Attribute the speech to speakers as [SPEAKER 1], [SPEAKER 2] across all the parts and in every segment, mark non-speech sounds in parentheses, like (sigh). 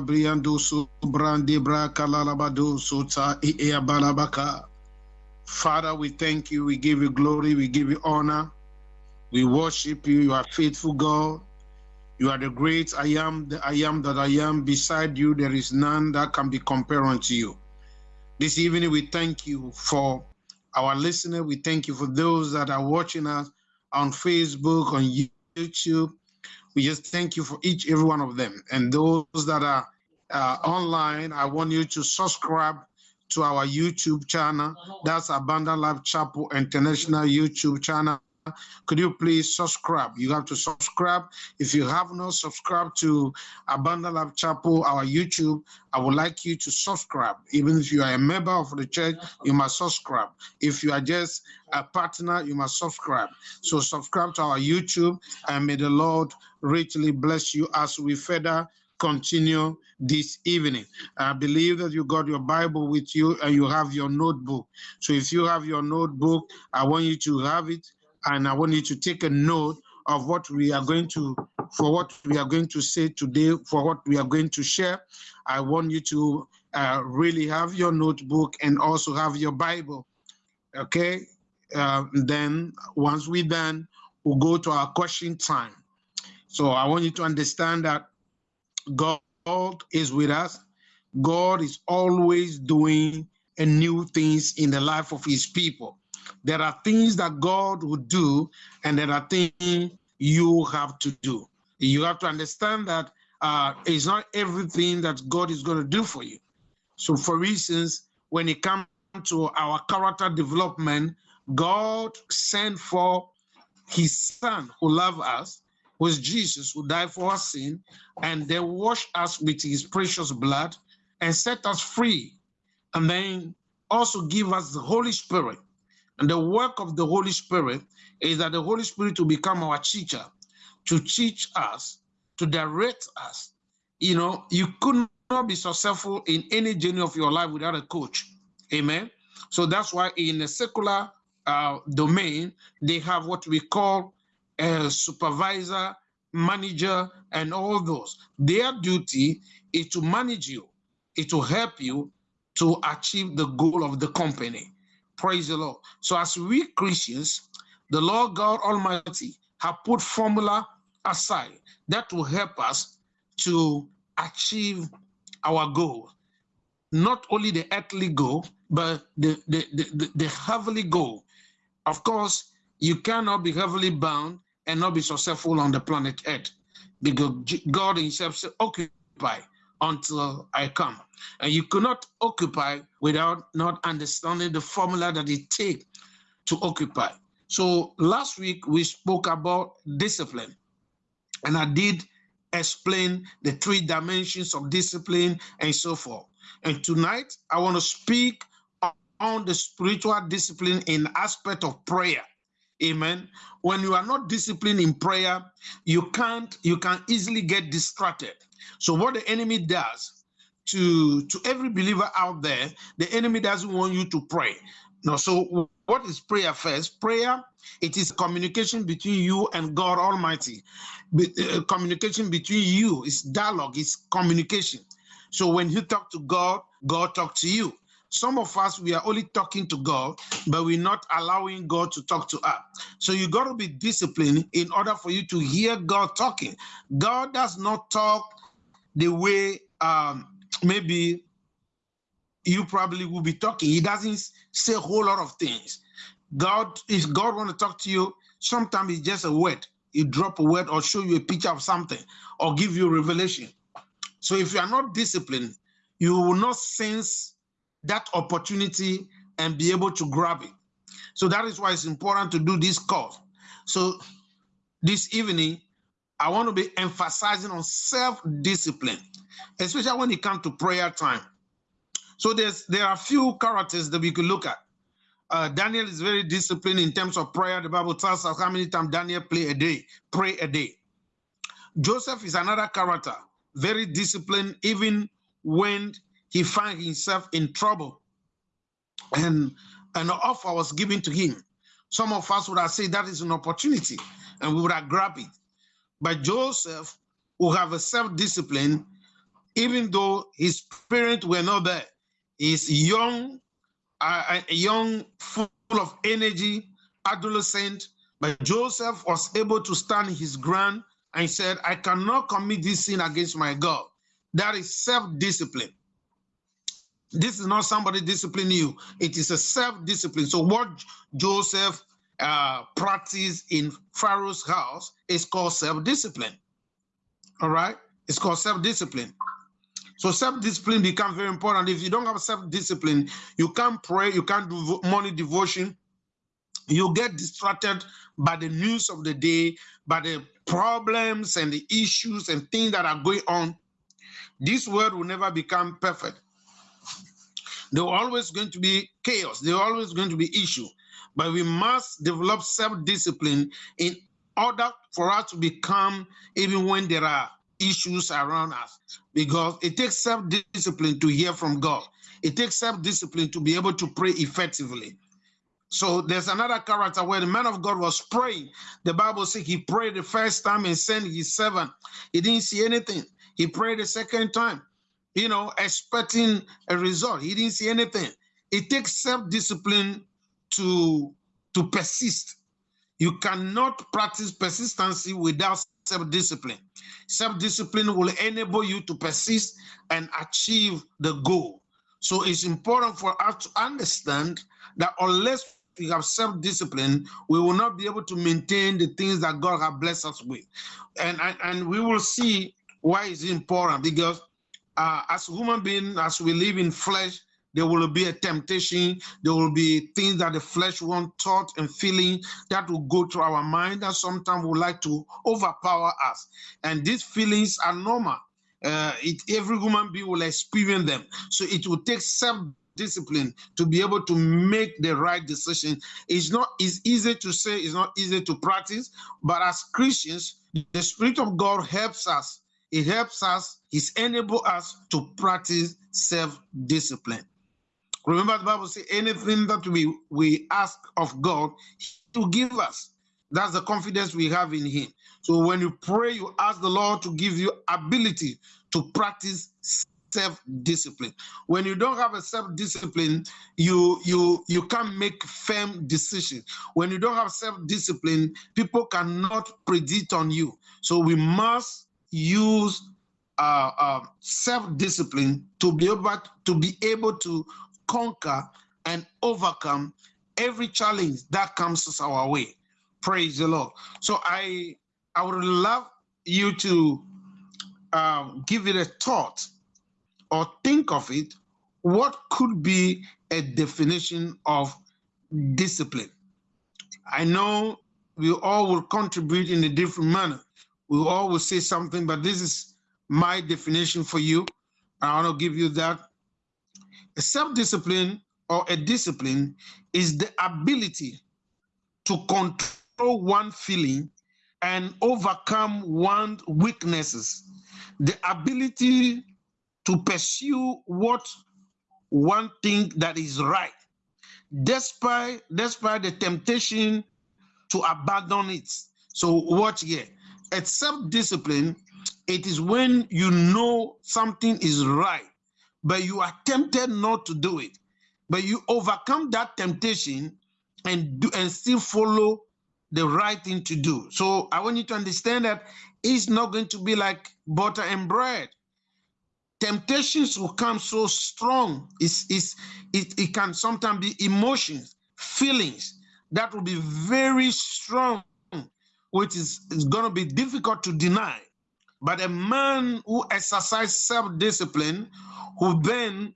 [SPEAKER 1] Briando lalabado suta balabaka. Father, we thank you. We give you glory. We give you honor. We worship you. You are faithful God. You are the great I am, the I am that I am. Beside you, there is none that can be compared unto you. This evening, we thank you for our listener. We thank you for those that are watching us on Facebook, on YouTube. We just thank you for each, every one of them. And those that are uh, online, I want you to subscribe to our YouTube channel. That's Abundant Life Chapel International YouTube channel. Could you please subscribe? You have to subscribe. If you have not subscribed to Abundant Life Chapel, our YouTube, I would like you to subscribe. Even if you are a member of the church, you must subscribe. If you are just a partner, you must subscribe. So subscribe to our YouTube, and may the Lord richly bless you as we further continue this evening. I believe that you got your Bible with you and you have your notebook. So if you have your notebook, I want you to have it and I want you to take a note of what we are going to, for what we are going to say today, for what we are going to share. I want you to uh, really have your notebook and also have your Bible. Okay. Uh, then once we done, we'll go to our question time. So I want you to understand that God is with us. God is always doing new things in the life of his people. There are things that God will do, and there are things you have to do. You have to understand that uh, it's not everything that God is going to do for you. So, for instance, when it comes to our character development, God sent for his son who loved us, was Jesus, who died for our sin, and then washed us with his precious blood and set us free. And then also give us the Holy Spirit and the work of the Holy Spirit is that the Holy Spirit will become our teacher, to teach us, to direct us. You know, you could not be successful in any journey of your life without a coach. Amen. So that's why in a secular uh, domain, they have what we call a supervisor, manager, and all those. Their duty is to manage you, is to help you to achieve the goal of the company. Praise the Lord. So as we Christians, the Lord God Almighty have put formula aside that will help us to achieve our goal. Not only the earthly goal, but the, the, the, the heavenly goal. Of course, you cannot be heavily bound and not be successful on the planet Earth because God himself said, occupy until I come. And you cannot occupy without not understanding the formula that it takes to occupy. So last week we spoke about discipline, and I did explain the three dimensions of discipline and so forth. And tonight I want to speak on the spiritual discipline in aspect of prayer. Amen. When you are not disciplined in prayer, you can't, you can easily get distracted. So what the enemy does to, to every believer out there, the enemy doesn't want you to pray. No, so what is prayer first? Prayer, it is communication between you and God Almighty. Be, uh, communication between you is dialogue, it's communication. So when you talk to God, God talk to you. Some of us, we are only talking to God, but we're not allowing God to talk to us. So you got to be disciplined in order for you to hear God talking. God does not talk the way um, maybe you probably will be talking. He doesn't say a whole lot of things. God, if God want to talk to you, sometimes it's just a word. He drop a word or show you a picture of something or give you revelation. So if you are not disciplined, you will not sense that opportunity and be able to grab it. So that is why it's important to do this course. So this evening, I want to be emphasizing on self-discipline, especially when it comes to prayer time. So there's there are a few characters that we could look at. Uh, Daniel is very disciplined in terms of prayer. The Bible tells us how many times Daniel a day, pray a day. Joseph is another character, very disciplined, even when he found himself in trouble and an offer was given to him. some of us would have said that is an opportunity and we would have grabbed it. But Joseph, who have a self-discipline, even though his parents were not there, he's young, uh, young, full of energy, adolescent, but Joseph was able to stand his ground and said, I cannot commit this sin against my God. That is self-discipline. This is not somebody disciplining you. It is a self-discipline. So what Joseph uh, practiced in Pharaoh's house is called self-discipline. All right? It's called self-discipline. So self-discipline becomes very important. If you don't have self-discipline, you can't pray, you can't do morning devotion, you get distracted by the news of the day, by the problems and the issues and things that are going on. This world will never become perfect. There always going to be chaos. There always going to be issue. But we must develop self-discipline in order for us to become even when there are issues around us. Because it takes self-discipline to hear from God. It takes self-discipline to be able to pray effectively. So there's another character where the man of God was praying. The Bible says he prayed the first time and sent his servant. He didn't see anything. He prayed the second time, you know, expecting a result. He didn't see anything. It takes self-discipline to, to persist. You cannot practice persistency without self-discipline. Self-discipline will enable you to persist and achieve the goal. So it's important for us to understand that unless we have self-discipline, we will not be able to maintain the things that God has blessed us with. And, and, and we will see why it's important because uh, as human beings, as we live in flesh, there will be a temptation. There will be things that the flesh want, thought and feeling that will go through our mind that sometimes would like to overpower us. And these feelings are normal. Uh, it, every human being will experience them. So it will take self discipline to be able to make the right decision. It's not it's easy to say, it's not easy to practice, but as Christians, the Spirit of God helps us. It helps us, He's enable us to practice self-discipline. Remember the Bible says anything that we, we ask of God to give us. That's the confidence we have in Him. So when you pray, you ask the Lord to give you ability to practice self-discipline. When you don't have a self-discipline, you you you can't make firm decisions. When you don't have self-discipline, people cannot predict on you. So we must use uh, uh, self-discipline to be able to be able to conquer and overcome every challenge that comes our way. Praise the Lord. So I I would love you to um, give it a thought or think of it, what could be a definition of discipline? I know we all will contribute in a different manner. We all will say something, but this is my definition for you. I want to give you that. A self-discipline or a discipline is the ability to control one feeling and overcome one's weaknesses. The ability to pursue what one thing that is right, despite despite the temptation to abandon it. So watch here. At self-discipline, it is when you know something is right, but you are tempted not to do it. But you overcome that temptation and do and still follow the right thing to do. So I want you to understand that it's not going to be like butter and bread temptations will come so strong. It's, it's, it, it can sometimes be emotions, feelings that will be very strong, which is, is going to be difficult to deny. But a man who exercises self-discipline, who then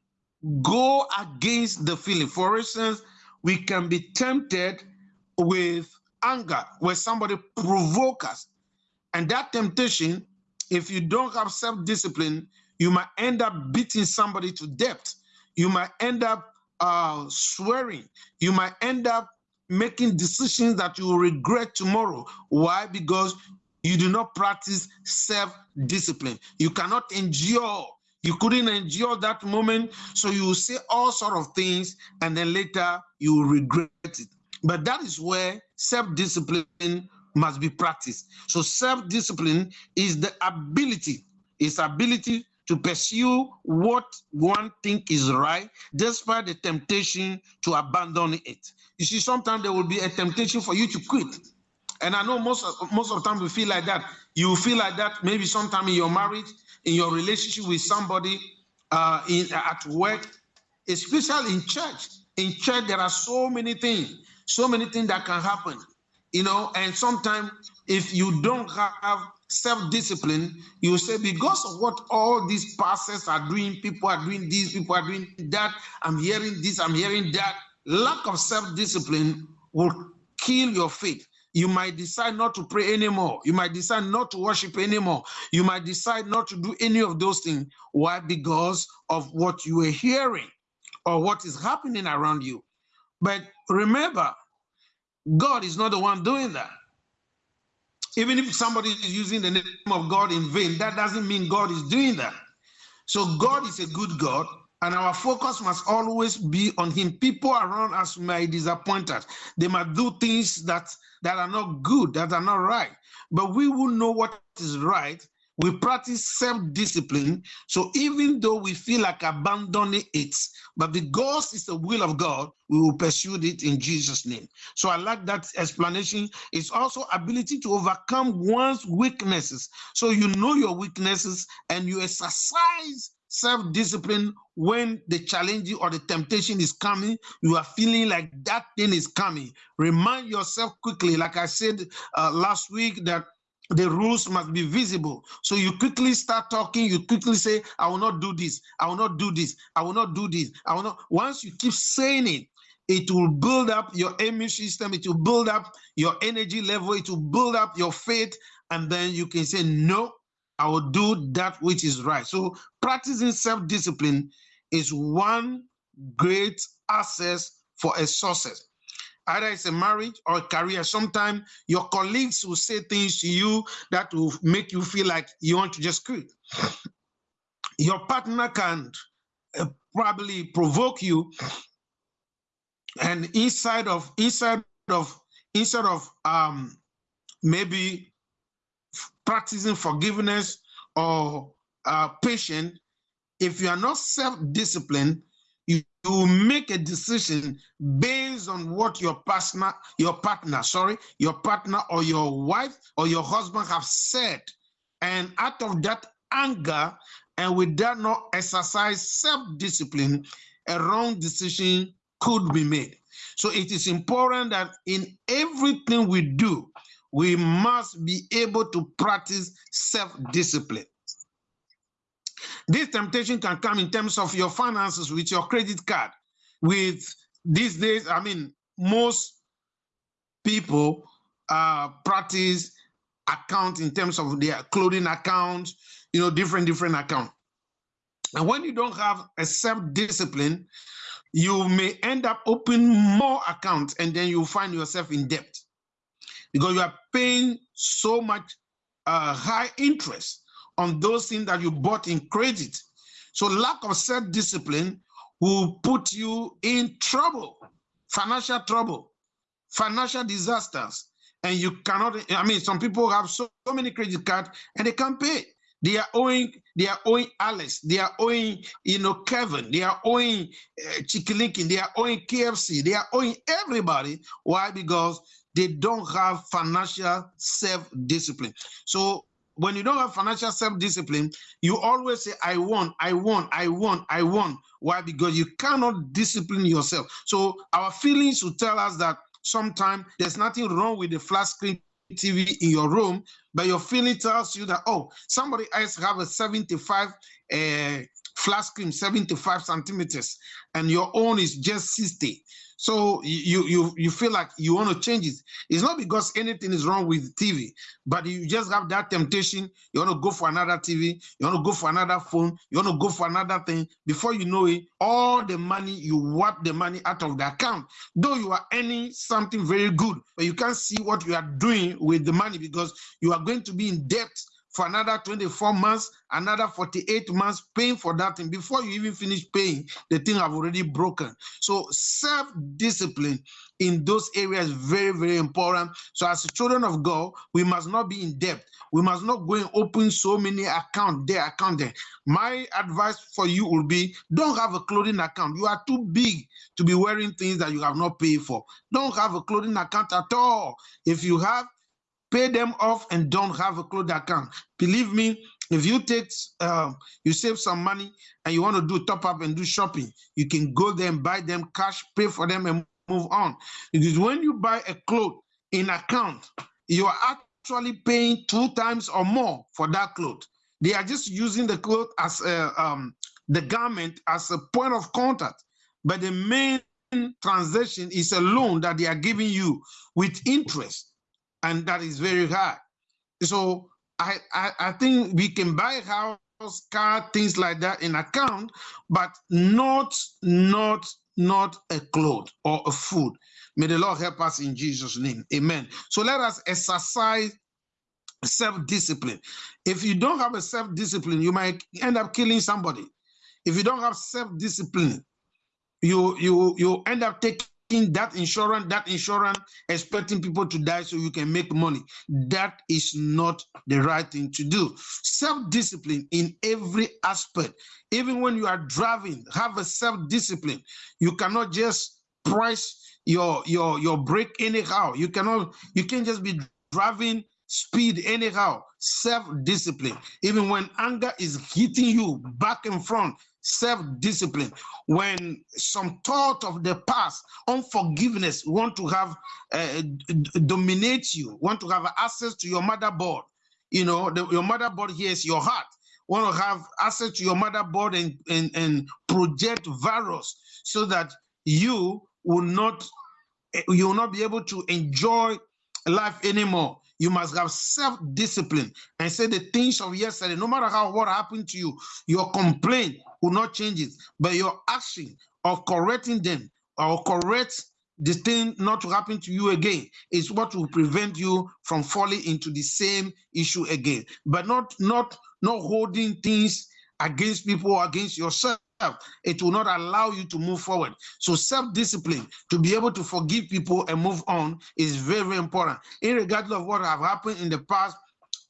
[SPEAKER 1] go against the feeling. For instance, we can be tempted with anger, where somebody provoke us. And that temptation, if you don't have self-discipline, you might end up beating somebody to death. You might end up uh, swearing. You might end up making decisions that you will regret tomorrow. Why? Because you do not practice self-discipline. You cannot endure. You couldn't endure that moment, so you will say all sort of things, and then later you will regret it But that is where self-discipline must be practiced. So self-discipline is the ability, is ability to pursue what one think is right, despite the temptation to abandon it. You see, sometimes there will be a temptation for you to quit. And I know most of, most of the time we feel like that. You feel like that maybe sometime in your marriage, in your relationship with somebody, uh, in at work, especially in church. In church, there are so many things, so many things that can happen. You know, and sometimes if you don't have self-discipline, you say, because of what all these pastors are doing, people are doing this, people are doing that, I'm hearing this, I'm hearing that. Lack of self-discipline will kill your faith. You might decide not to pray anymore. You might decide not to worship anymore. You might decide not to do any of those things. Why? Because of what you are hearing or what is happening around you. But remember, God is not the one doing that. Even if somebody is using the name of God in vain, that doesn't mean God is doing that. So God is a good God, and our focus must always be on Him. People around us may disappoint us. They might do things that, that are not good, that are not right. But we will know what is right we practice self-discipline. So even though we feel like abandoning it, but because it's the will of God, we will pursue it in Jesus' name. So I like that explanation. It's also ability to overcome one's weaknesses. So you know your weaknesses and you exercise self-discipline when the challenge or the temptation is coming you are feeling like that thing is coming remind yourself quickly like i said uh, last week that the rules must be visible. So you quickly start talking, you quickly say, I will not do this, I will not do this, I will not do this, I will not. Once you keep saying it, it will build up your immune system, it will build up your energy level, it will build up your faith, and then you can say, No, I will do that which is right. So practicing self-discipline is one great access for a success either it's a marriage or a career. Sometimes your colleagues will say things to you that will make you feel like you want to just quit. Your partner can uh, probably provoke you, and inside of inside of instead of um, maybe practicing forgiveness or uh, patience, if you are not self-disciplined, you, you make a decision based on what your partner, your partner, sorry, your partner or your wife or your husband have said. And out of that anger, and with that not exercise self-discipline, a wrong decision could be made. So it is important that in everything we do, we must be able to practice self-discipline. This temptation can come in terms of your finances with your credit card. With these days, I mean, most people uh, practice account in terms of their clothing account, you know, different, different account. And when you don't have a self-discipline, you may end up opening more accounts and then you find yourself in debt because you are paying so much uh, high interest on those things that you bought in credit. So lack of self-discipline will put you in trouble, financial trouble, financial disasters. And you cannot, I mean, some people have so, so many credit cards and they can't pay. They are owing, they are owing Alice, they are owing, you know, Kevin, they are owing uh, Chicken they are owing KFC, they are owing everybody. Why? Because they don't have financial self-discipline. So when you don't have financial self-discipline, you always say, I want, I want, I want, I want. Why? Because you cannot discipline yourself. So our feelings will tell us that sometimes there's nothing wrong with the flat screen TV in your room, but your feeling tells you that, oh, somebody else have a 75 uh, flat screen, 75 centimeters, and your own is just 60. So you you you feel like you want to change it. It's not because anything is wrong with TV, but you just have that temptation. You want to go for another TV. You want to go for another phone. You want to go for another thing. Before you know it, all the money you wipe the money out of the account. Though you are earning something very good, but you can't see what you are doing with the money because you are going to be in debt for another 24 months, another 48 months, paying for that thing. Before you even finish paying, the thing have already broken. So self-discipline in those areas very, very important. So as children of God, we must not be in debt. We must not go and open so many account there, account there. My advice for you will be don't have a clothing account. You are too big to be wearing things that you have not paid for. Don't have a clothing account at all. If you have, pay them off and don't have a clothing account. Believe me, if you take uh, you save some money and you want to do top up and do shopping you can go there and buy them cash pay for them and move on. Because when you buy a cloth in account you are actually paying two times or more for that cloth. They are just using the cloth as a, um, the garment as a point of contact. But the main transaction is a loan that they are giving you with interest and that is very high so I, I, I think we can buy house, car, things like that in account, but not not not a cloth or a food. May the Lord help us in Jesus' name. Amen. So let us exercise self-discipline. If you don't have a self-discipline, you might end up killing somebody. If you don't have self-discipline, you you you end up taking that insurance, that insurance, expecting people to die so you can make money. That is not the right thing to do. Self-discipline in every aspect. Even when you are driving, have a self-discipline. You cannot just price your your your brake anyhow. You cannot. You can't just be driving speed anyhow. Self-discipline. Even when anger is hitting you back and front, self-discipline. When some thought of the past unforgiveness want to have uh, dominate you want to have access to your motherboard. You know the, your motherboard here is your heart. Want to have access to your motherboard and, and and project virus so that you will not you will not be able to enjoy life anymore you must have self-discipline and say the things of yesterday, no matter how what happened to you, your complaint will not change it. But your action of correcting them or correct this thing not to happen to you again is what will prevent you from falling into the same issue again. But not not not holding things against people against yourself it will not allow you to move forward. So self-discipline to be able to forgive people and move on is very, very important. Irregardless of what have happened in the past,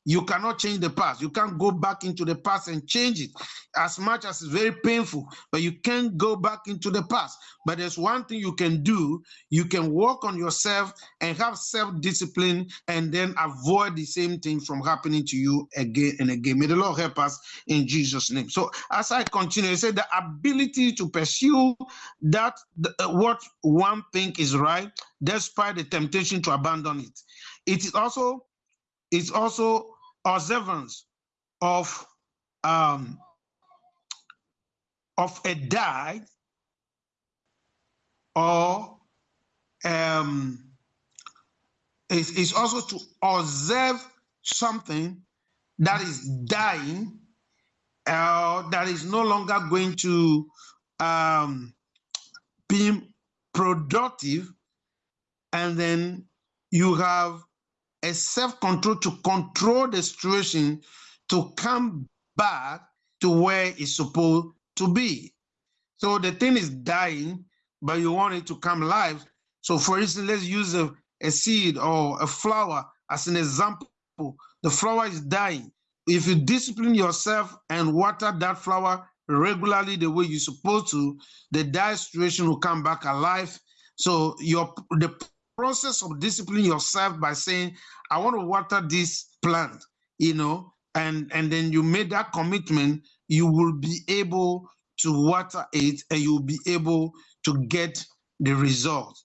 [SPEAKER 1] you cannot change the past. You can't go back into the past and change it as much as it's very painful, but you can't go back into the past. But there's one thing you can do. You can work on yourself and have self-discipline and then avoid the same thing from happening to you again and again. May the Lord help us in Jesus' name. So as I continue, I said the ability to pursue that uh, what one think is right, despite the temptation to abandon it. It is also it's also observance of um, of a die or um, it's also to observe something that is dying uh, that is no longer going to um, be productive and then you have a self-control to control the situation to come back to where it's supposed to be. So the thing is dying, but you want it to come alive. So for instance, let's use a, a seed or a flower as an example. The flower is dying. If you discipline yourself and water that flower regularly the way you're supposed to, the dire situation will come back alive. So your the process of disciplining yourself by saying, I want to water this plant, you know, and, and then you made that commitment, you will be able to water it and you'll be able to get the result.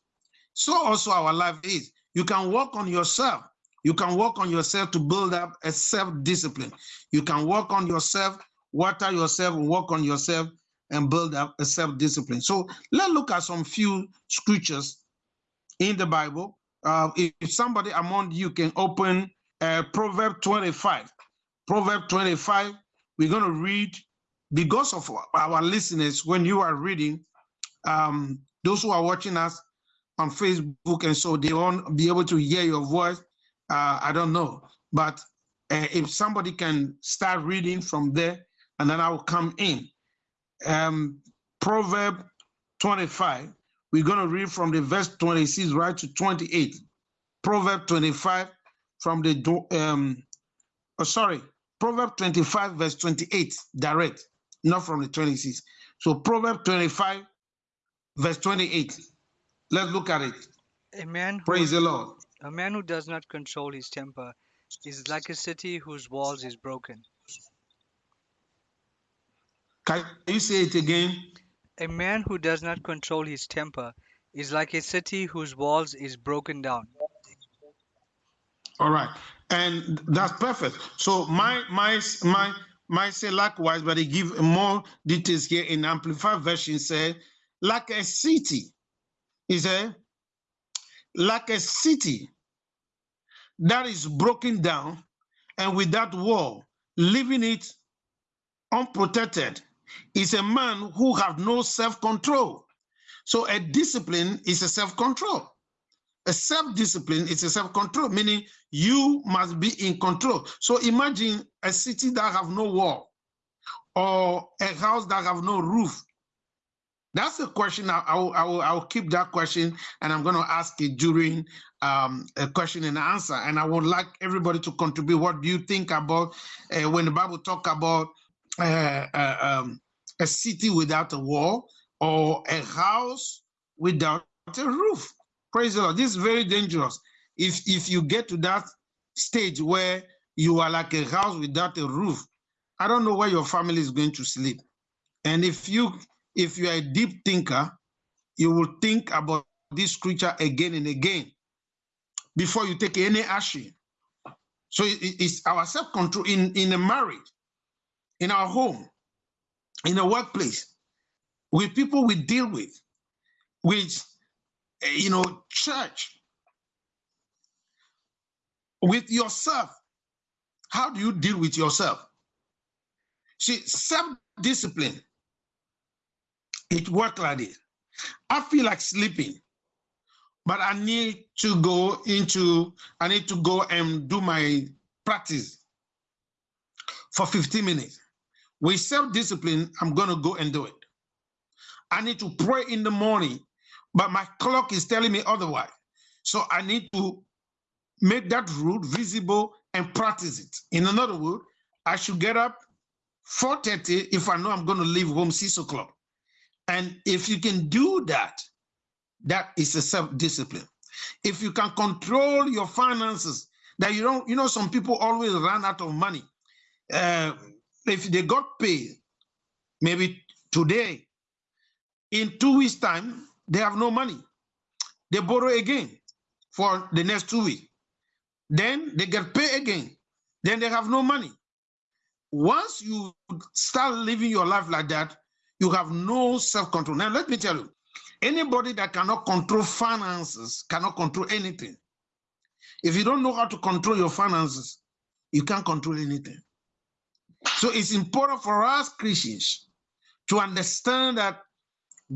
[SPEAKER 1] So also our life is. You can work on yourself. You can work on yourself to build up a self-discipline. You can work on yourself, water yourself, work on yourself, and build up a self-discipline. So let's look at some few scriptures in the Bible. Uh, if somebody among you can open uh, Proverb 25, Proverb 25, we're going to read because of our listeners. When you are reading, um, those who are watching us on Facebook, and so they won't be able to hear your voice. Uh, I don't know, but uh, if somebody can start reading from there, and then I will come in. Um, Proverb 25 We're going to read from the verse 26 right to 28. Proverb 25 from the, um, oh, sorry, Proverb 25 verse 28, direct, not from the 26. So Proverb 25 verse 28. Let's look at it.
[SPEAKER 2] A man who
[SPEAKER 1] Praise the Lord.
[SPEAKER 2] a man who does not control his temper is like a city whose walls is broken.
[SPEAKER 1] Can you say it again?
[SPEAKER 2] A man who does not control his temper is like a city whose walls is broken down.
[SPEAKER 1] All right, and that's perfect. So my my my my say likewise, but they give more details here in amplified version. Say like a city, he said, like a city that is broken down, and with that wall, leaving it unprotected, is a man who have no self-control. So a discipline is a self-control. A self-discipline is a self-control, meaning you must be in control. So imagine a city that have no wall or a house that have no roof. That's a question I, I, I, will, I will keep that question and I'm going to ask it during um, a question and answer. And I would like everybody to contribute. What do you think about uh, when the Bible talk about um, a city without a wall or a house without a roof? Praise the Lord. This is very dangerous. If if you get to that stage where you are like a house without a roof, I don't know where your family is going to sleep. And if you if you are a deep thinker, you will think about this scripture again and again before you take any action. So it's our self-control in, in a marriage, in our home, in a workplace, with people we deal with, with eh, you know, church, with yourself. How do you deal with yourself? See, self-discipline, it works like this. I feel like sleeping, but I need to go into, I need to go and do my practice for 15 minutes. With self-discipline, I'm gonna go and do it. I need to pray in the morning, but my clock is telling me otherwise. So I need to make that rule visible and practice it. In another word, I should get up 4:30 if I know I'm going to leave home 6 o'clock. And if you can do that, that is a self-discipline. If you can control your finances, that you don't, you know, some people always run out of money. Uh, if they got paid, maybe today, in two weeks' time, they have no money. They borrow again for the next two weeks. Then they get paid again. Then they have no money. Once you start living your life like that, you have no self-control. Now, let me tell you, anybody that cannot control finances cannot control anything. If you don't know how to control your finances, you can't control anything. So it's important for us Christians to understand that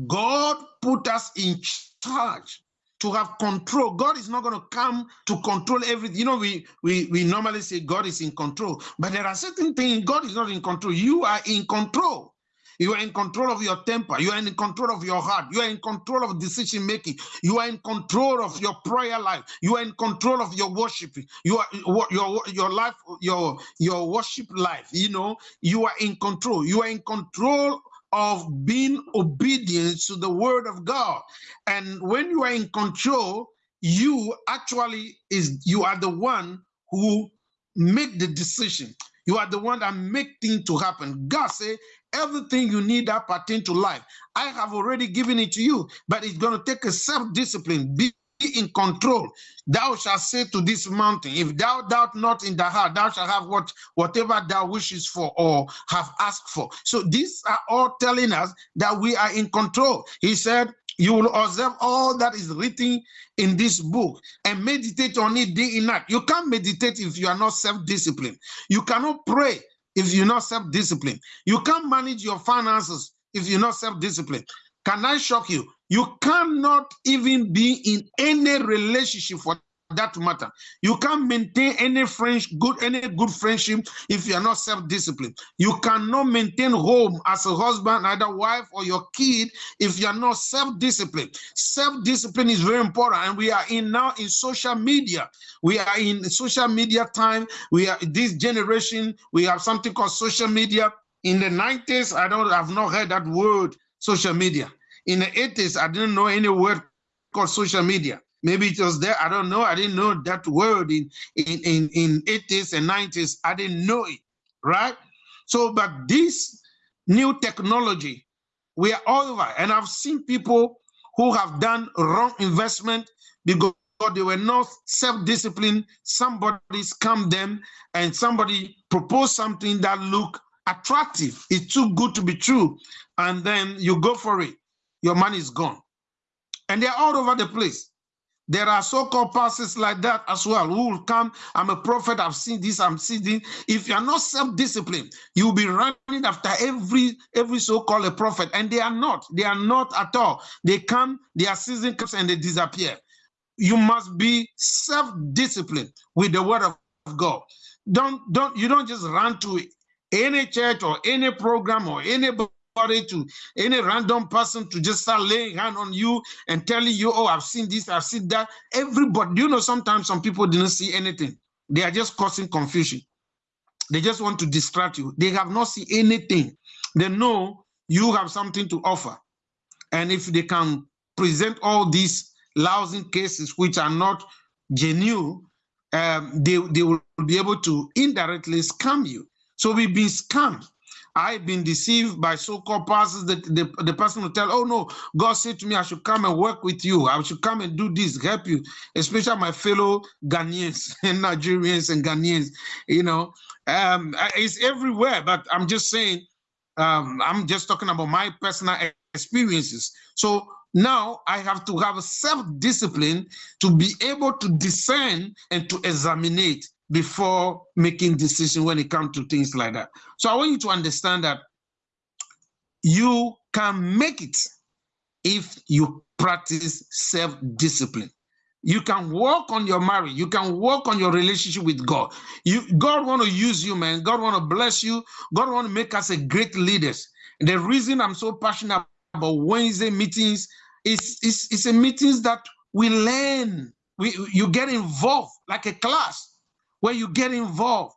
[SPEAKER 1] God put us in charge to have control. God is not going to come to control everything. You know, we, we we normally say God is in control, but there are certain things God is not in control. You are in control. You are in control of your temper. You are in control of your heart. You are in control of decision making. You are in control of your prayer life. You are in control of your worship. You are your your life, your your worship life. You know, you are in control. You are in control of being obedient to the word of God. And when you are in control, you actually is you are the one who make the decision. You are the one that make things to happen. God say everything you need that pertain to life. I have already given it to you, but it's going to take a self-discipline. Be in control. Thou shalt say to this mountain, if thou doubt not in the heart, thou shalt have what whatever thou wishes for or have asked for. So these are all telling us that we are in control. He said, you will observe all that is written in this book and meditate on it day and night. You can't meditate if you are not self-disciplined. You cannot pray if you're not self-disciplined. You can't manage your finances if you're not self-disciplined. Can I shock you? You cannot even be in any relationship for that matter. You can't maintain any friendship, good any good friendship if you are not self-disciplined. You cannot maintain home as a husband, either wife or your kid, if you are not self-disciplined. Self-discipline is very important, and we are in now in social media. We are in social media time. We are this generation. We have something called social media. In the 90s, I don't have not heard that word social media. In the 80s, I didn't know any word called social media. Maybe it was there. I don't know. I didn't know that word in in in, in 80s and 90s. I didn't know it, right? So, but this new technology, we are all over. And I've seen people who have done wrong investment because they were not self-disciplined. Somebody scammed them and somebody proposed something that looked attractive. It's too good to be true. And then you go for it. Your money is gone. And they're all over the place. There are so-called pastors like that as well who will come. I'm a prophet. I've seen this. I'm seeing this. If you're not self-disciplined, you'll be running after every every so-called a prophet, and they are not. They are not at all. They come, their season comes, and they disappear. You must be self-disciplined with the word of God. Don't don't you don't just run to any church or any program or any to any random person to just start laying hand on you and telling you, oh, I've seen this, I've seen that. Everybody, you know, sometimes some people didn't see anything. They are just causing confusion. They just want to distract you. They have not seen anything. They know you have something to offer. And if they can present all these lousy cases which are not genuine, um, they, they will be able to indirectly scam you. So we've been scammed. I've been deceived by so-called pastors. that the, the person will tell, oh no, God said to me, I should come and work with you. I should come and do this, help you, especially my fellow Ghanaians (laughs) and Nigerians and Ghanaians. You know, um, it's everywhere, but I'm just saying, um, I'm just talking about my personal experiences. So now I have to have a self-discipline to be able to discern and to examine before making decision when it comes to things like that. So I want you to understand that you can make it if you practice self-discipline. You can work on your marriage. You can work on your relationship with God. You, God want to use you, man. God want to bless you. God want to make us a great leaders. The reason I'm so passionate about Wednesday meetings is, is, is a meetings that we learn. We, you get involved like a class where you get involved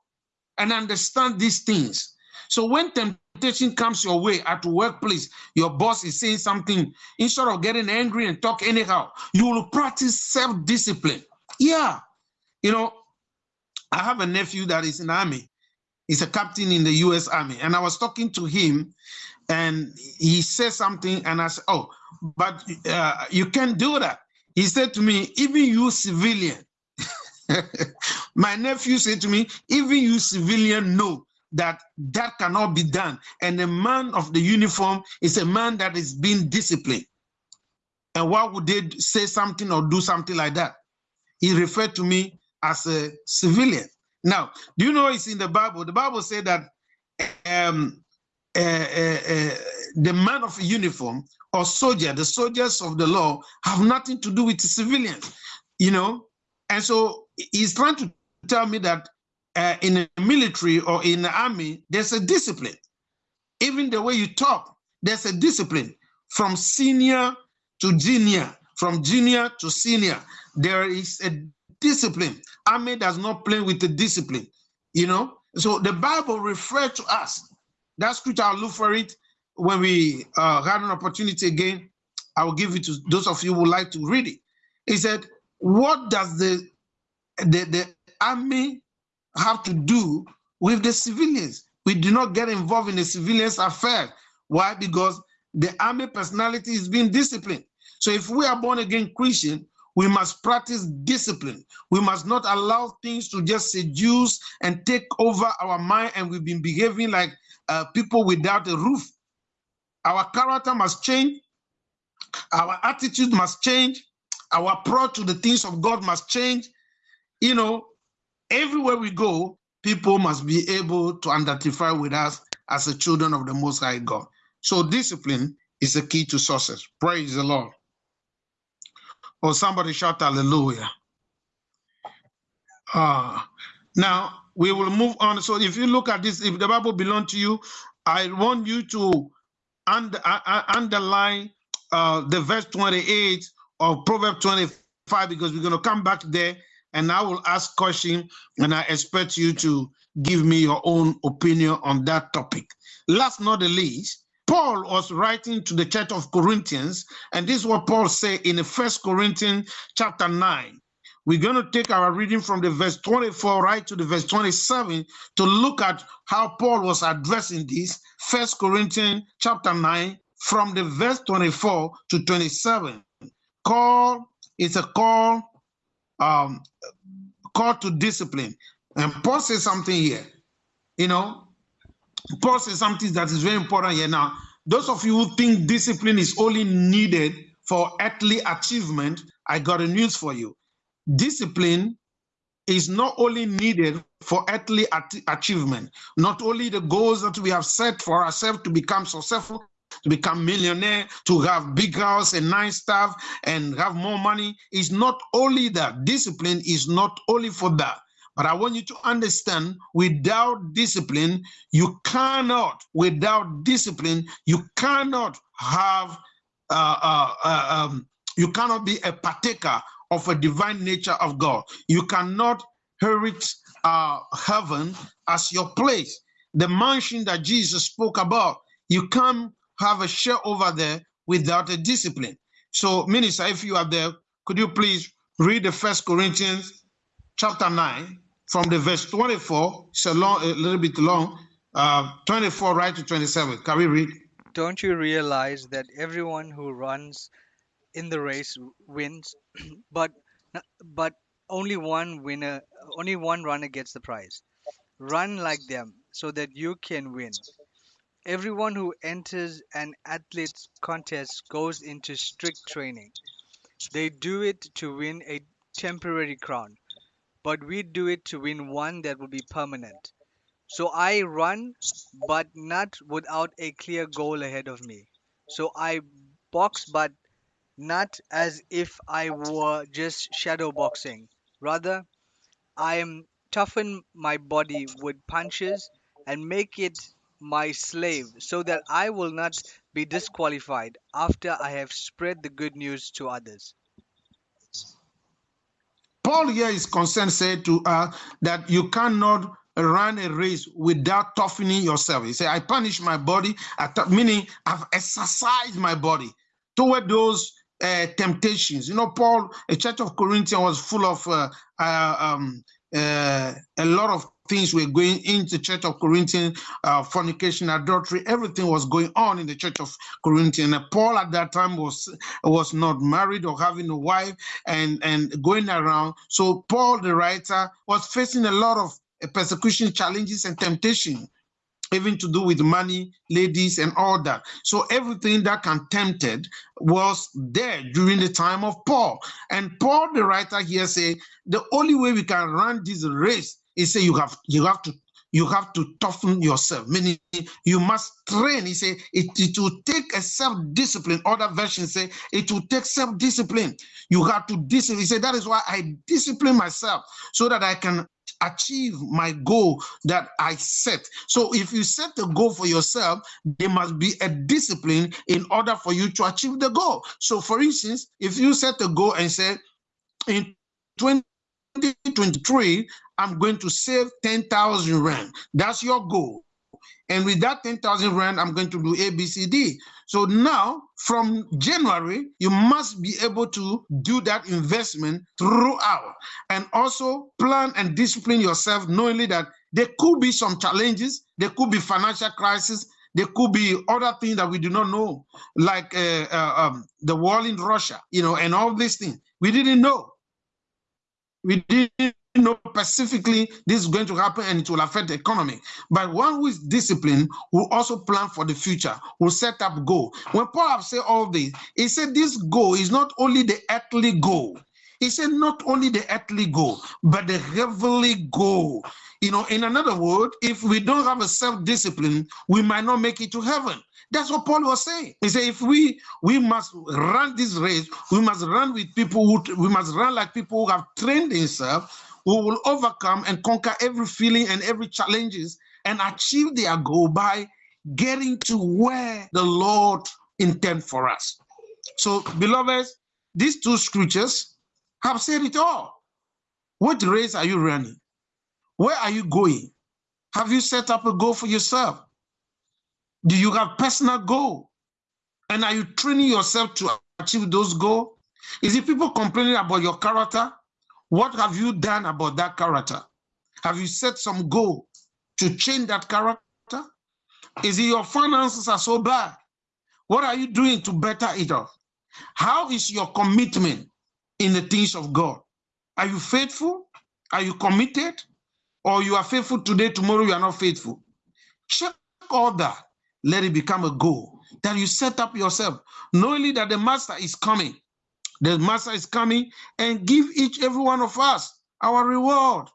[SPEAKER 1] and understand these things. So when temptation comes your way at workplace, your boss is saying something, instead of getting angry and talk anyhow, you will practice self-discipline. Yeah. You know, I have a nephew that is in army. He's a captain in the U.S. Army. And I was talking to him and he said something and I said, oh, but uh, you can't do that. He said to me, even you civilian, (laughs) My nephew said to me, even you civilian know that that cannot be done. And a man of the uniform is a man that is being disciplined. And why would they say something or do something like that? He referred to me as a civilian. Now, do you know it's in the Bible? The Bible said that um, uh, uh, uh, the man of uniform or soldier, the soldiers of the law, have nothing to do with civilians, you know. And so he's trying to tell me that uh, in the military or in the army, there's a discipline. Even the way you talk, there's a discipline from senior to junior, from junior to senior. There is a discipline. Army does not play with the discipline, you know. So the Bible refers to us. That scripture, I'll look for it when we uh, had an opportunity again. I will give it to those of you who would like to read it. He said, What does the the, the army have to do with the civilians. We do not get involved in the civilians' affair. Why? Because the army personality is being disciplined. So if we are born again Christian, we must practice discipline. We must not allow things to just seduce and take over our mind, and we've been behaving like uh, people without a roof. Our character must change. Our attitude must change. Our approach to the things of God must change you know, everywhere we go, people must be able to identify with us as the children of the Most High God. So discipline is the key to success. Praise the Lord. Or somebody shout hallelujah. Uh, now we will move on. So if you look at this, if the Bible belongs to you, I want you to under, uh, uh, underline uh, the verse 28 of Proverbs 25 because we're going to come back there and I will ask question and I expect you to give me your own opinion on that topic. Last not the least, Paul was writing to the church of Corinthians, and this is what Paul said in the First Corinthians chapter 9. We're going to take our reading from the verse 24 right to the verse 27 to look at how Paul was addressing this. First Corinthians chapter 9, from the verse 24 to 27. Call is a call, um, call to discipline. And Paul says something here. You know, Paul says something that is very important here. Now, those of you who think discipline is only needed for earthly achievement, I got a news for you. Discipline is not only needed for earthly achievement, not only the goals that we have set for ourselves to become successful, to become millionaire, to have big house and nice stuff and have more money. It's not only that. Discipline is not only for that. But I want you to understand without discipline, you cannot, without discipline, you cannot have, uh, uh, uh, um, you cannot be a partaker of a divine nature of God. You cannot inherit uh, heaven as your place. The mansion that Jesus spoke about, you can't have a share over there without a discipline. So, Minister, if you are there, could you please read the First Corinthians chapter 9 from the verse 24, it's a, long, a little bit long, uh, 24 right to 27. Can we read?
[SPEAKER 2] Don't you realize that everyone who runs in the race wins, (clears throat) but but only one winner, only one runner gets the prize. Run like them so that you can win. Everyone who enters an athlete's contest goes into strict training. They do it to win a temporary crown, but we do it to win one that will be permanent. So I run, but not without a clear goal ahead of me. So I box, but not as if I were just shadow boxing. Rather, I am toughen my body with punches and make it my slave so that I will not be disqualified after I have spread the good news to others.
[SPEAKER 1] Paul here is concerned, said to us that you cannot run a race without toughening yourself. He said, I punish my body, meaning I've exercised my body toward those uh, temptations. You know, Paul, a church of Corinthians was full of uh, uh, um, uh, a lot of things were going into church of Corinthians, uh, fornication, adultery, everything was going on in the church of Corinthians. And Paul at that time was was not married or having a wife and, and going around. So Paul, the writer, was facing a lot of persecution, challenges, and temptation even to do with money, ladies, and all that. So everything that can tempted was there during the time of Paul. And Paul, the writer here, say the only way we can run this race he said you have you have to you have to toughen yourself, meaning you must train. He said it, it will take a self-discipline. Other versions say it will take self-discipline. You have to discipline. He said that is why I discipline myself so that I can achieve my goal that I set. So if you set a goal for yourself, there must be a discipline in order for you to achieve the goal. So for instance, if you set a goal and say in 2023, I'm going to save 10,000 Rand. That's your goal. And with that 10,000 Rand, I'm going to do ABCD. So now, from January, you must be able to do that investment throughout and also plan and discipline yourself, knowing that there could be some challenges, there could be financial crisis, there could be other things that we do not know, like uh, uh, um, the war in Russia, you know, and all these things. We didn't know. We didn't know specifically this is going to happen and it will affect the economy. But one who is disciplined will also plan for the future, will set up goal. When Paul have said all this, he said this goal is not only the earthly goal. He said not only the earthly goal, but the heavenly goal. You know, in another word, if we don't have a self-discipline, we might not make it to heaven. That's what Paul was saying. He said, if we we must run this race, we must run with people who we must run like people who have trained themselves who will overcome and conquer every feeling and every challenges and achieve their goal by getting to where the Lord intend for us. So, beloveds, these two scriptures have said it all. What race are you running? Where are you going? Have you set up a goal for yourself? Do you have personal goal? And are you training yourself to achieve those goals? Is it people complaining about your character? What have you done about that character? Have you set some goal to change that character? Is it your finances are so bad? What are you doing to better it off? How is your commitment in the things of God? Are you faithful? Are you committed? Or you are faithful today, tomorrow you are not faithful? Check all that. Let it become a goal that you set up yourself, knowing that the master is coming. The master is coming and give each every one of us our reward.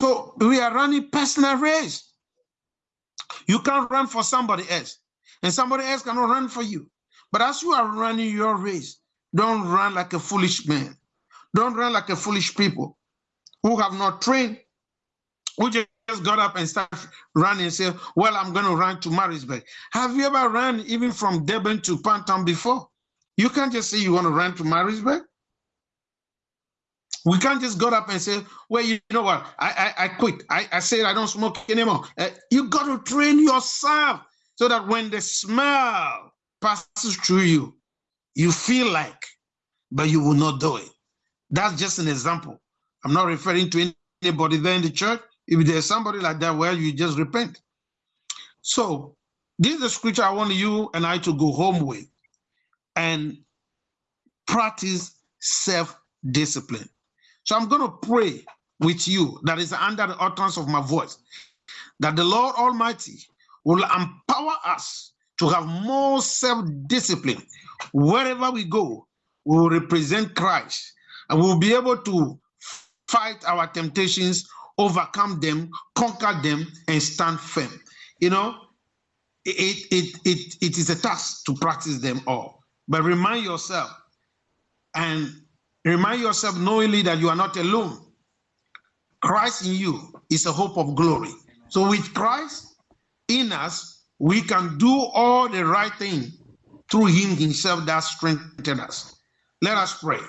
[SPEAKER 1] So we are running personal race. You can't run for somebody else, and somebody else cannot run for you. But as you are running your race, don't run like a foolish man. Don't run like a foolish people who have not trained, who just got up and start running and say, well, I'm going to run to Maritzburg. Have you ever run even from Durban to Pinetown before? You can't just say you want to run to Maritzburg. We can't just go up and say, well, you know what, I, I, I quit. I, I said I don't smoke anymore. Uh, you got to train yourself so that when the smell passes through you, you feel like, but you will not do it. That's just an example. I'm not referring to anybody there in the church. If there's somebody like that, well, you just repent. So this is the scripture I want you and I to go home with and practice self-discipline. So I'm going to pray with you that is under the utterance of my voice, that the Lord Almighty will empower us to have more self-discipline. Wherever we go, we will represent Christ and we'll be able to fight our temptations, overcome them, conquer them, and stand firm. You know, it, it, it, it is a task to practice them all. But remind yourself and remind yourself knowingly that you are not alone. Christ in you is a hope of glory. So with Christ in us, we can do all the right thing through him himself that strengthens us. Let us pray.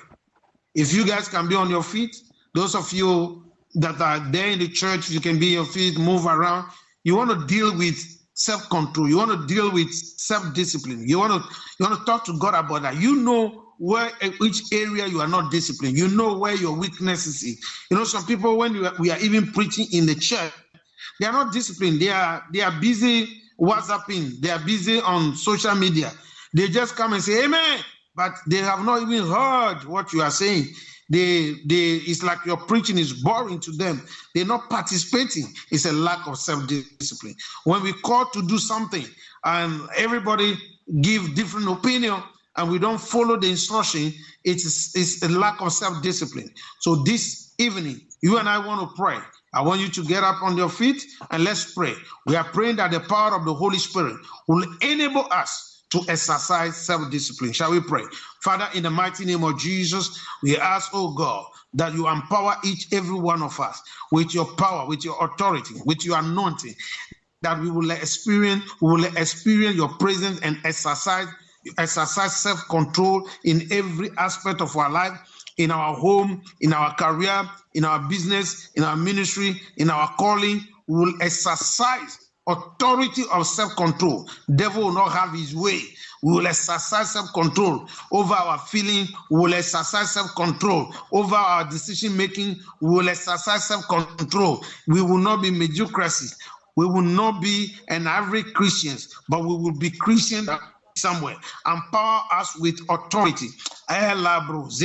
[SPEAKER 1] If you guys can be on your feet, those of you that are there in the church, you can be on your feet, move around. You want to deal with self-control. You want to deal with self-discipline. You want to you want to talk to God about that. You know where eh, which area you are not disciplined. You know where your weaknesses is. You know, some people when are, we are even preaching in the church, they are not disciplined. They are they are busy WhatsApping. They are busy on social media. They just come and say Amen, but they have not even heard what you are saying they they it's like your preaching is boring to them. They're not participating. It's a lack of self-discipline. When we call to do something and everybody give different opinion and we don't follow the instruction it's it's a lack of self-discipline. So this evening you and i want to pray. I want you to get up on your feet and let's pray. We are praying that the power of the Holy Spirit will enable us to exercise self-discipline. Shall we pray? Father, in the mighty name of Jesus, we ask, oh God, that you empower each, every one of us with your power, with your authority, with your anointing, that we will experience, we will experience your presence and exercise, exercise self-control in every aspect of our life, in our home, in our career, in our business, in our ministry, in our calling. We will exercise authority of self-control. Devil will not have his way. We will exercise self-control over our feeling. We will exercise self-control over our decision-making. We will exercise self-control. We will not be mediocrity. We will not be an average Christians, but we will be Christian somewhere. Empower us with authority. Energize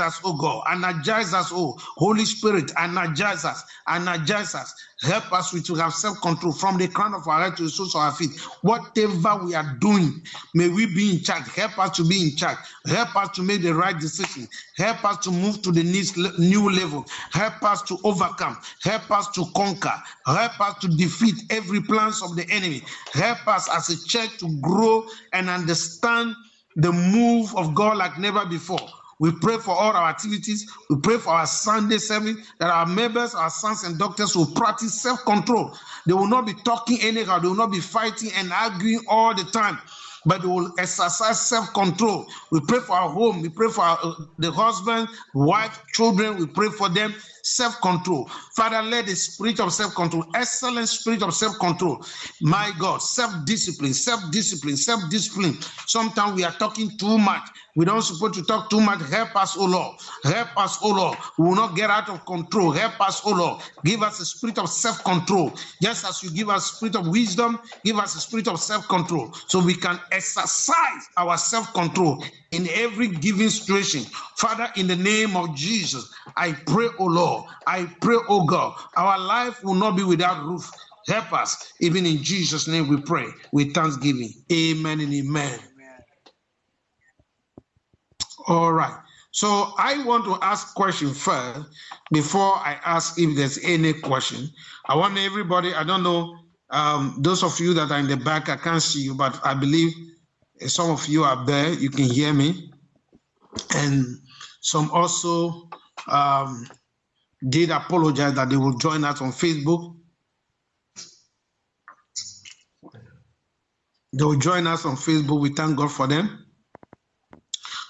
[SPEAKER 1] us, oh God. Energize us, oh Holy Spirit. Energize us. Energize us. Help us to have self-control from the crown of our head to the soles of our feet. Whatever we are doing, may we be in charge. Help us to be in charge. Help us to make the right decision. Help us to move to the next new level. Help us to overcome. Help us to conquer. Help us to defeat every plans of the enemy. Help us as a church to grow and understand the move of God like never before. We pray for all our activities. We pray for our Sunday service that our members, our sons and doctors will practice self control. They will not be talking anyhow, they will not be fighting and arguing all the time but they will exercise self-control. We pray for our home. We pray for our, uh, the husband, wife, children. We pray for them self-control. Father, let the spirit of self-control, excellent spirit of self-control, my God, self-discipline, self-discipline, self-discipline. Sometimes we are talking too much. We don't supposed to talk too much. Help us, O Lord. Help us, O Lord. We will not get out of control. Help us, O Lord. Give us a spirit of self-control. Just as you give us spirit of wisdom, give us a spirit of self-control. So we can exercise our self-control in every given situation. Father, in the name of Jesus, I pray, O Lord. I pray, O God, our life will not be without roof. Help us. Even in Jesus' name we pray with thanksgiving. Amen and amen. All right. So I want to ask question first before I ask if there's any question. I want everybody, I don't know, um, those of you that are in the back, I can't see you, but I believe some of you are there, you can hear me. And some also um, did apologize that they will join us on Facebook. They will join us on Facebook. We thank God for them.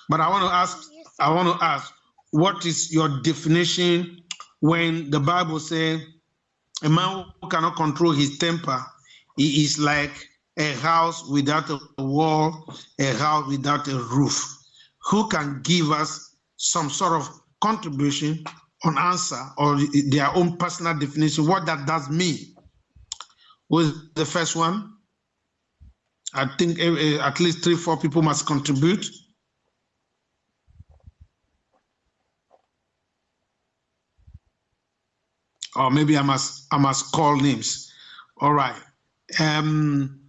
[SPEAKER 1] But I want to ask, I want to ask, what is your definition when the Bible says a man who cannot control his temper, he is like a house without a wall, a house without a roof. Who can give us some sort of contribution on answer or their own personal definition, what that does mean? Was the first one? I think eh, eh, at least three, four people must contribute. or maybe I must I must call names. All right. Um,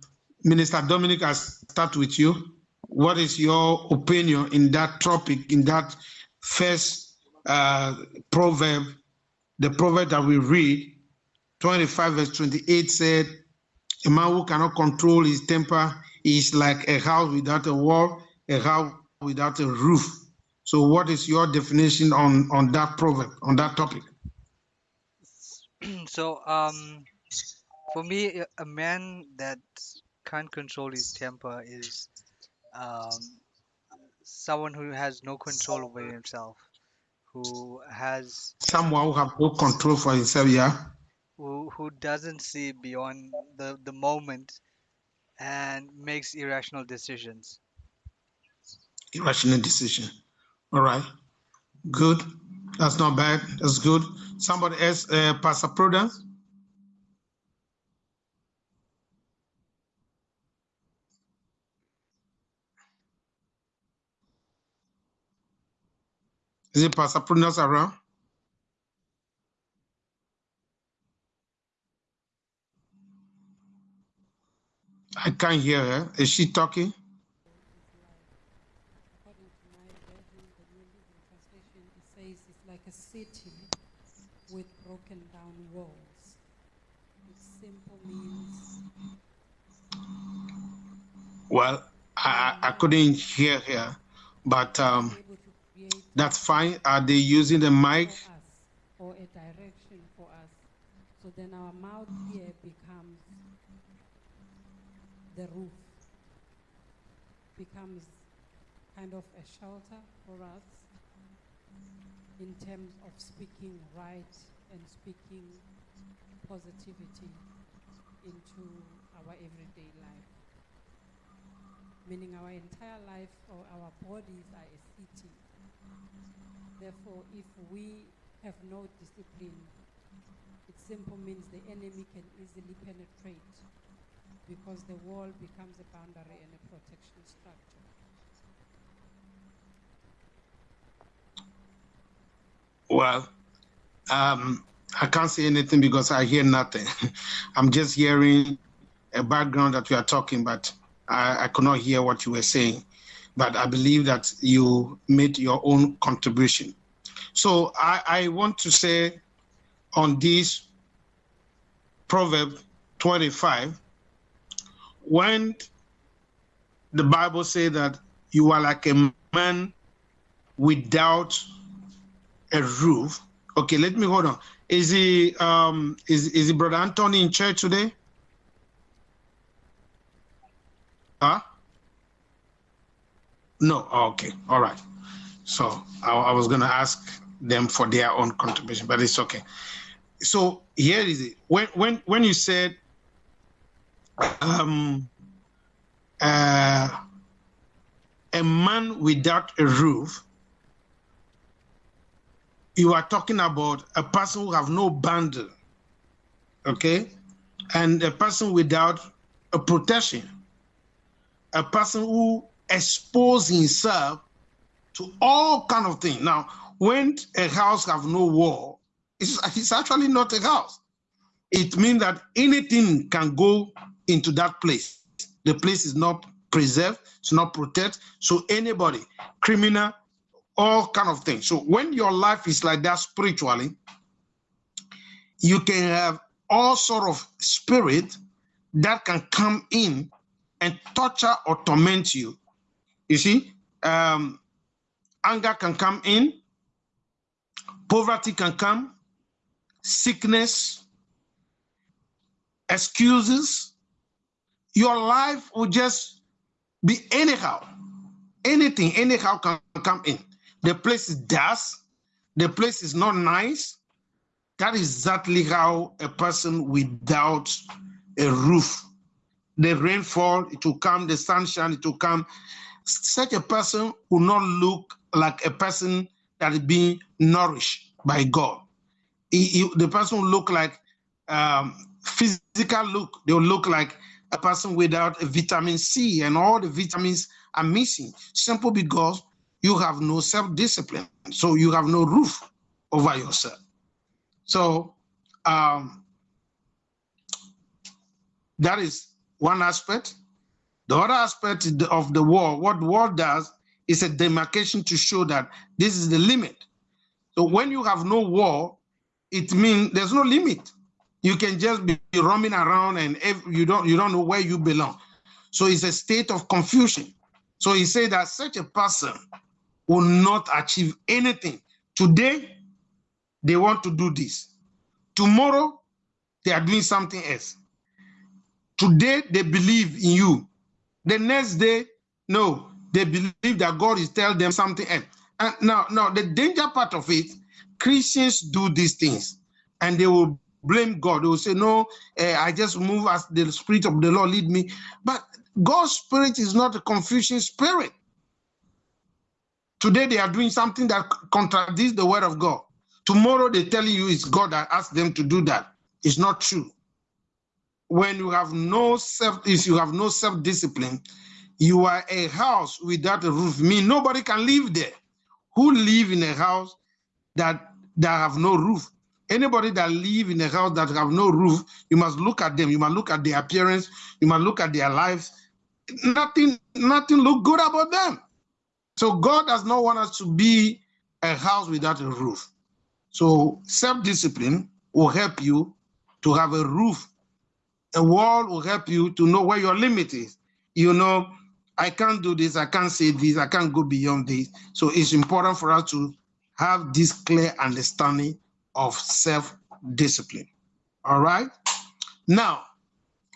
[SPEAKER 1] Minister Dominic, I start with you. What is your opinion in that topic, in that first uh, proverb, the proverb that we read, 25 verse 28 said, a man who cannot control his temper is like a house without a wall, a house without a roof. So what is your definition on, on that proverb, on that topic? (clears throat)
[SPEAKER 2] so um for me a man that can't control his temper is um someone who has no control over himself who has
[SPEAKER 1] someone who have no control for himself yeah?
[SPEAKER 2] who who doesn't see beyond the the moment and makes irrational decisions.
[SPEAKER 1] Irrational decision. All right. Good. That's not bad. That's good. Somebody else, uh, Pastor Prudence? Is it Pastor Prudence around? I can't hear her. Is she talking?
[SPEAKER 3] According to my version, the New Living Translation, it says it's like a city with broken down walls. It simple means.
[SPEAKER 1] Well, I, I couldn't hear her, but um, that's fine. Are they using the mic?
[SPEAKER 3] Or a direction for us. So then our mouth here becomes the roof, becomes kind of a shelter for us in terms of speaking right and speaking positivity into our everyday life. Meaning our entire life or our bodies are a city. Therefore, if we have no discipline, it simply means the enemy can easily penetrate because the wall becomes a boundary and a protection structure.
[SPEAKER 1] Well, um, I can't say anything because I hear nothing. (laughs) I'm just hearing a background that we are talking, but I, I could not hear what you were saying. But I believe that you made your own contribution. So I, I want to say on this Proverb 25, when the Bible says that you are like a man without a roof. Okay, let me hold on. Is he um is is he brother Anthony in church today? Huh? No. Oh, okay. All right. So I, I was gonna ask them for their own contribution, but it's okay. So here is it. When when when you said um uh, a man without a roof, you are talking about a person who have no bundle, okay, and a person without a protection, a person who expose himself to all kind of things. Now, when a house have no wall, it's, it's actually not a house. It means that anything can go into that place. The place is not preserved, it's not protected. So anybody, criminal, all kind of things. So when your life is like that spiritually, you can have all sort of spirit that can come in and torture or torment you. You see, um, anger can come in, poverty can come, sickness, excuses. Your life will just be anyhow. Anything, anyhow can come in. The place is dust. The place is not nice. That is exactly how a person without a roof, the rainfall, it will come, the sunshine, it will come. Such a person will not look like a person that is being nourished by God. He, he, the person will look like um, physical look. They will look like a person without a vitamin C, and all the vitamins are missing. Simple because you have no self-discipline, so you have no roof over yourself. So um, that is one aspect. The other aspect of the war, what war does is a demarcation to show that this is the limit. So when you have no war, it means there's no limit. You can just be roaming around and you don't you don't know where you belong. So it's a state of confusion. So he said that such a person will not achieve anything. Today, they want to do this. Tomorrow, they are doing something else. Today, they believe in you. The next day, no, they believe that God is telling them something else. And now, now the danger part of it, Christians do these things, and they will blame God. They will say, "No, uh, I just move as the Spirit of the Lord lead me." But God's Spirit is not a confusion spirit. Today they are doing something that contradicts the word of God. Tomorrow they tell you it's God that asked them to do that. It's not true. When you have no self, if you have no self-discipline, you are a house without a roof. mean nobody can live there. Who live in a house that that have no roof? Anybody that live in a house that have no roof, you must look at them. You must look at their appearance. You must look at their lives. Nothing, nothing look good about them. So God does not want us to be a house without a roof. So self-discipline will help you to have a roof. A wall will help you to know where your limit is. You know, I can't do this, I can't say this, I can't go beyond this. So it's important for us to have this clear understanding of self-discipline. All right? Now,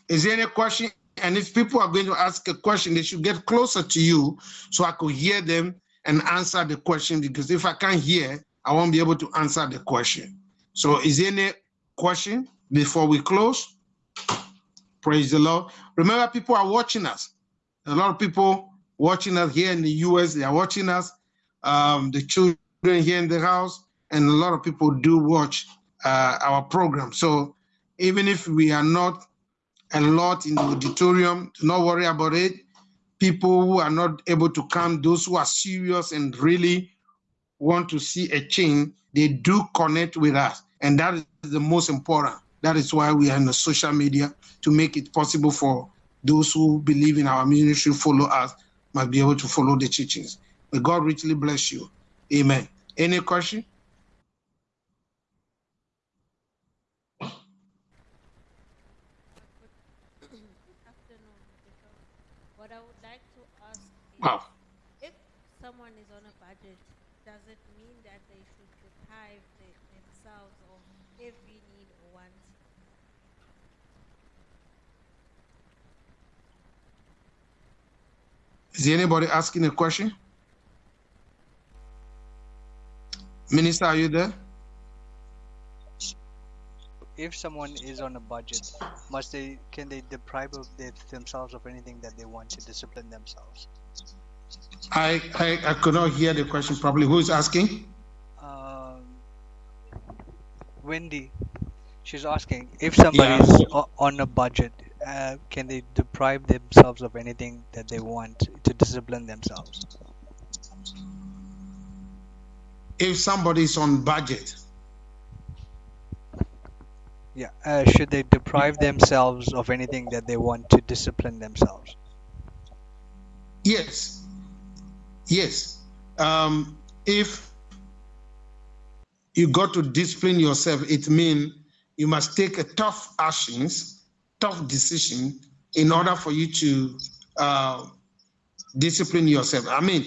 [SPEAKER 1] is there any question and if people are going to ask a question, they should get closer to you so I could hear them and answer the question. Because if I can't hear, I won't be able to answer the question. So is there any question before we close? Praise the Lord. Remember, people are watching us. A lot of people watching us here in the US, they are watching us. Um, the children here in the house, and a lot of people do watch uh, our program. So even if we are not a lot in the auditorium. Do not worry about it. People who are not able to come, those who are serious and really want to see a change, they do connect with us. And that is the most important. That is why we are in the social media to make it possible for those who believe in our ministry, follow us, must be able to follow the teachings. May God richly bless you. Amen. Any question?
[SPEAKER 3] What I would like to ask is
[SPEAKER 1] Wow.
[SPEAKER 3] if someone is on a budget
[SPEAKER 4] does it mean that they should deprive the, themselves of every need or want?
[SPEAKER 1] Is anybody asking a question? Minister, are you there?
[SPEAKER 2] If someone is on a budget, must they can they deprive of their, themselves of anything that they want to discipline themselves?
[SPEAKER 1] I, I I could not hear the question properly. Who is asking?
[SPEAKER 2] Um, Wendy, she's asking if somebody
[SPEAKER 1] Yeah.
[SPEAKER 2] is o- on a budget, uh, can they deprive themselves of anything that they want to discipline themselves?
[SPEAKER 1] If somebody is on budget,
[SPEAKER 2] Yeah. Uh, should they deprive themselves of anything that they want to discipline themselves?
[SPEAKER 1] yes, yes. Um, if you got to discipline yourself, it means you must take a tough actions, tough decision in order for you to uh, discipline yourself. I mean,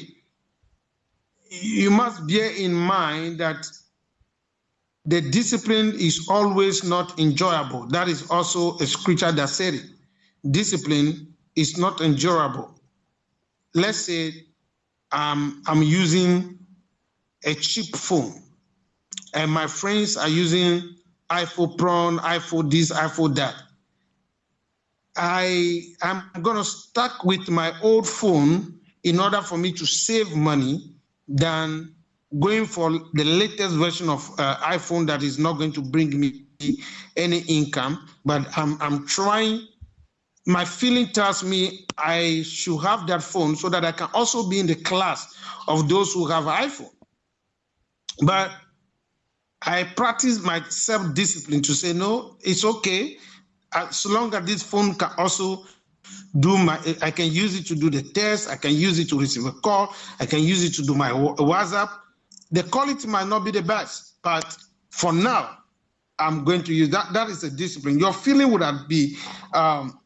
[SPEAKER 1] you must bear in mind that the discipline is always not enjoyable. That is also a scripture that said it. Discipline is not enjoyable. Let's say um, I'm using a cheap phone and my friends are using iPhone Pro, iPhone this, iPhone that. I am gonna stuck with my old phone in order for me to save money than going for the latest version of uh, iPhone that is not going to bring me any income. But I'm I'm trying. My feeling tells me I should have that phone so that I can also be in the class of those who have iPhone. But I practice my self-discipline to say no, it's okay as long as this phone can also do my i can use it to do the test i can use it to receive a call i can use it to do my whatsapp. The quality might not be the best but for now i'm going to use that. That is a discipline. Your feeling would have be um,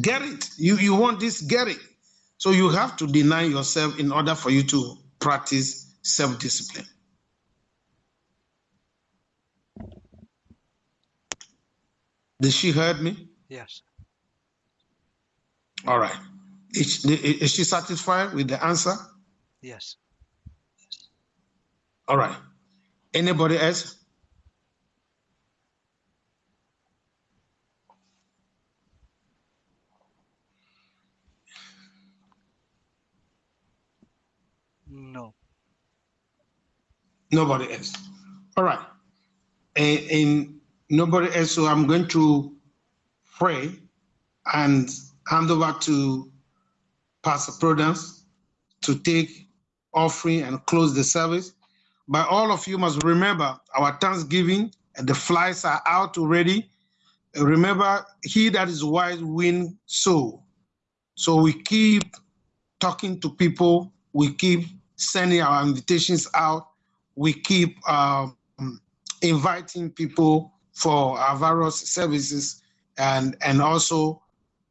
[SPEAKER 1] get it. You you want this get it. So you have to deny yourself in order for you to practice self-discipline did she heard me
[SPEAKER 2] Yes.
[SPEAKER 1] All right. Is, is she satisfied with the answer?
[SPEAKER 2] Yes.
[SPEAKER 1] All right. Anybody else?
[SPEAKER 2] No.
[SPEAKER 1] Nobody else. All right. And, and nobody else. So I'm going to pray and hand over to Pastor Prudence to take offering and close the service. But all of you must remember our Thanksgiving and the flies are out already. Remember, he that is wise win so. So we keep talking to people. We keep sending our invitations out. We keep um, inviting people for our various services, and and also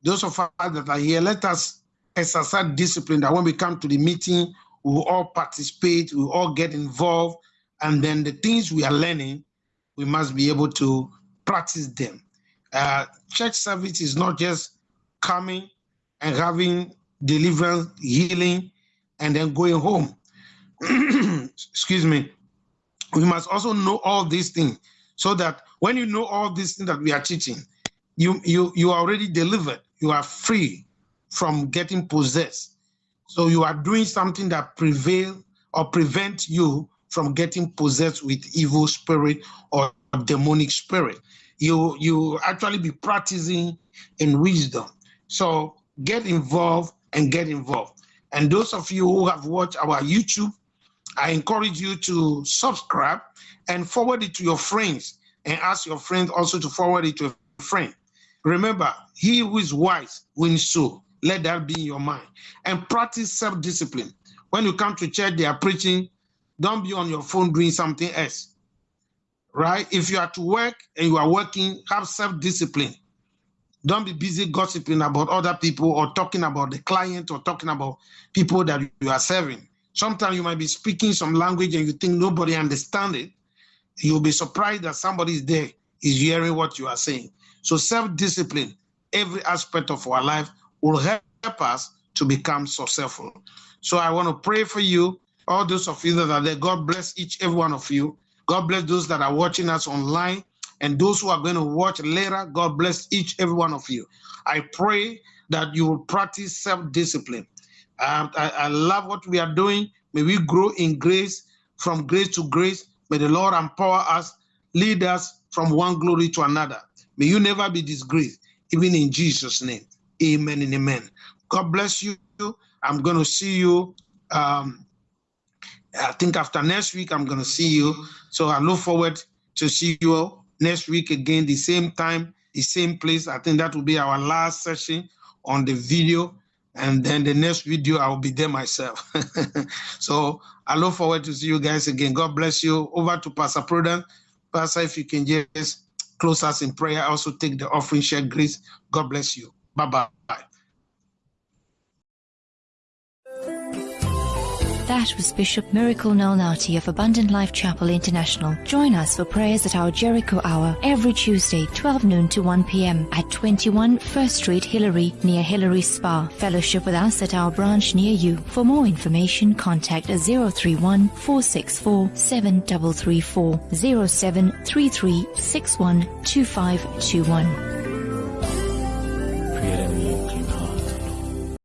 [SPEAKER 1] those of us that are here. Let us exercise discipline. That when we come to the meeting, we will all participate. We will all get involved, and then the things we are learning, we must be able to practice them. Uh, church service is not just coming and having deliverance, healing, and then going home. (clears throat) Excuse me. We must also know all these things so that when you know all these things that we are teaching, you you you are already delivered. You are free from getting possessed. So you are doing something that prevail or prevent you from getting possessed with evil spirit or demonic spirit. You you actually be practicing in wisdom. So get involved and get involved. And those of you who have watched our YouTube, I encourage you to subscribe and forward it to your friends and ask your friends also to forward it to a friend. Remember, he who is wise wins soul. Let that be in your mind. And practice self discipline. When you come to church, they are preaching, don't be on your phone doing something else. Right? If you are to work and you are working, have self discipline. Don't be busy gossiping about other people or talking about the client or talking about people that you are serving. Sometimes you might be speaking some language and you think nobody understand it. You'll be surprised that somebody is there is hearing what you are saying. So self-discipline, every aspect of our life will help us to become successful. So I want to pray for you, all those of you that are there. God bless each every one of you. God bless those that are watching us online and those who are going to watch later. God bless each every one of you. I pray that you will practice self-discipline. Um, I, I love what we are doing. May we grow in grace from grace to grace. May the Lord empower us, lead us from one glory to another. May you never be disgraced, even in Jesus' name. Amen and amen. God bless you. I'm going to see you. Um, I think after next week, I'm going to see you. So I look forward to see you next week again, the same time, the same place. I think that will be our last session on the video. And then the next video, I will be there myself. (laughs) so I look forward to see you guys again. God bless you. Over to Pastor Prudence. Pastor, if you can just close us in prayer, also take the offering, share grace. God bless you. Bye bye.
[SPEAKER 5] That was Bishop Miracle Nalnati of Abundant Life Chapel International. Join us for prayers at our Jericho Hour every Tuesday, 12 noon to 1 p.m. at 21 First Street, Hillary, near Hillary Spa. Fellowship with us at our branch near you. For more information, contact 031 464 7334 0733 612521.